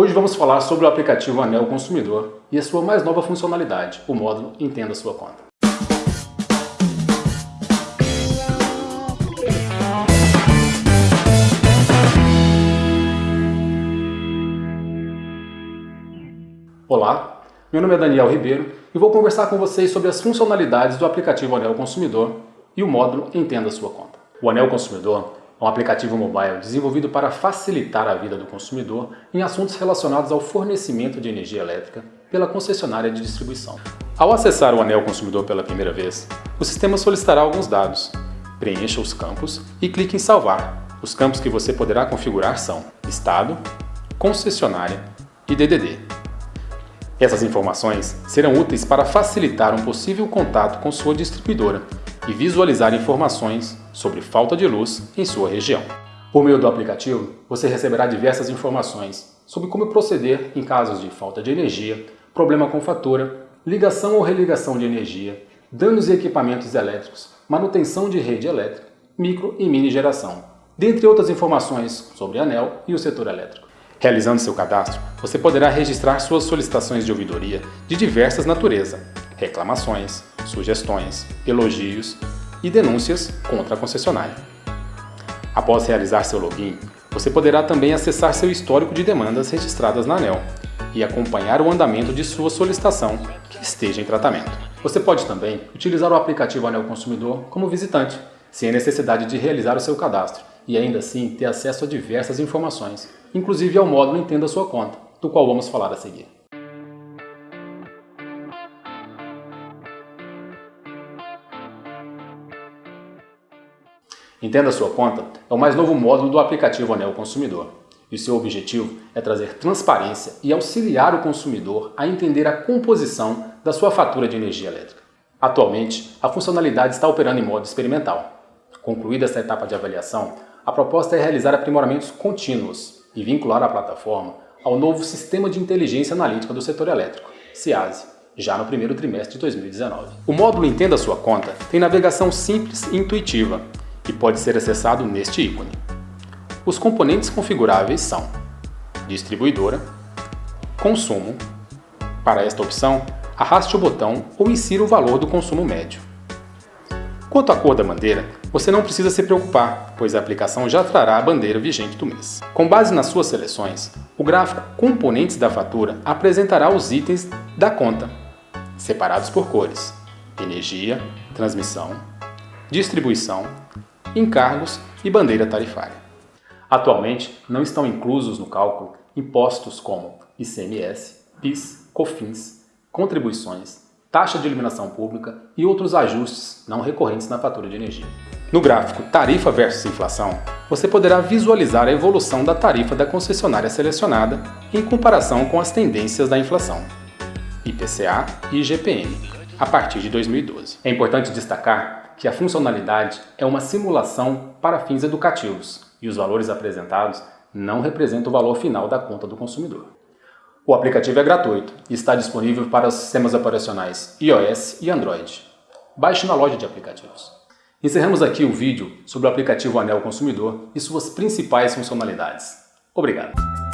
Hoje vamos falar sobre o aplicativo Anel Consumidor e a sua mais nova funcionalidade, o módulo Entenda Sua Conta. Olá, meu nome é Daniel Ribeiro e vou conversar com vocês sobre as funcionalidades do aplicativo Anel Consumidor e o módulo Entenda Sua Conta. O Anel Consumidor um aplicativo mobile desenvolvido para facilitar a vida do consumidor em assuntos relacionados ao fornecimento de energia elétrica pela concessionária de distribuição. Ao acessar o Anel Consumidor pela primeira vez, o sistema solicitará alguns dados. Preencha os campos e clique em Salvar. Os campos que você poderá configurar são Estado, Concessionária e DDD. Essas informações serão úteis para facilitar um possível contato com sua distribuidora e visualizar informações sobre falta de luz em sua região. Por meio do aplicativo, você receberá diversas informações sobre como proceder em casos de falta de energia, problema com fatura, ligação ou religação de energia, danos em equipamentos elétricos, manutenção de rede elétrica, micro e mini geração, dentre outras informações sobre ANEL e o setor elétrico. Realizando seu cadastro, você poderá registrar suas solicitações de ouvidoria de diversas natureza, reclamações, sugestões, elogios e denúncias contra a concessionária. Após realizar seu login, você poderá também acessar seu histórico de demandas registradas na ANEL e acompanhar o andamento de sua solicitação que esteja em tratamento. Você pode também utilizar o aplicativo ANEL Consumidor como visitante, sem a necessidade de realizar o seu cadastro, e ainda assim ter acesso a diversas informações, inclusive ao módulo Entenda Sua Conta, do qual vamos falar a seguir. Entenda Sua Conta é o mais novo módulo do aplicativo Anel Consumidor, e seu objetivo é trazer transparência e auxiliar o consumidor a entender a composição da sua fatura de energia elétrica. Atualmente, a funcionalidade está operando em modo experimental. Concluída essa etapa de avaliação, a proposta é realizar aprimoramentos contínuos e vincular a plataforma ao novo Sistema de Inteligência Analítica do Setor Elétrico, SIASE, já no primeiro trimestre de 2019. O módulo Entenda Sua Conta tem navegação simples e intuitiva e pode ser acessado neste ícone. Os componentes configuráveis são Distribuidora, Consumo. Para esta opção, arraste o botão ou insira o valor do consumo médio. Quanto à cor da bandeira, você não precisa se preocupar, pois a aplicação já trará a bandeira vigente do mês. Com base nas suas seleções, o gráfico Componentes da fatura apresentará os itens da conta, separados por cores, energia, transmissão, distribuição, encargos e bandeira tarifária. Atualmente, não estão inclusos no cálculo impostos como ICMS, PIS, COFINS, contribuições, taxa de iluminação pública e outros ajustes não recorrentes na fatura de energia. No gráfico Tarifa versus Inflação, você poderá visualizar a evolução da tarifa da concessionária selecionada em comparação com as tendências da inflação, IPCA e IGPM, a partir de 2012. É importante destacar que a funcionalidade é uma simulação para fins educativos e os valores apresentados não representam o valor final da conta do consumidor. O aplicativo é gratuito e está disponível para os sistemas operacionais iOS e Android. Baixe na loja de aplicativos. Encerramos aqui o vídeo sobre o aplicativo Anel Consumidor e suas principais funcionalidades. Obrigado!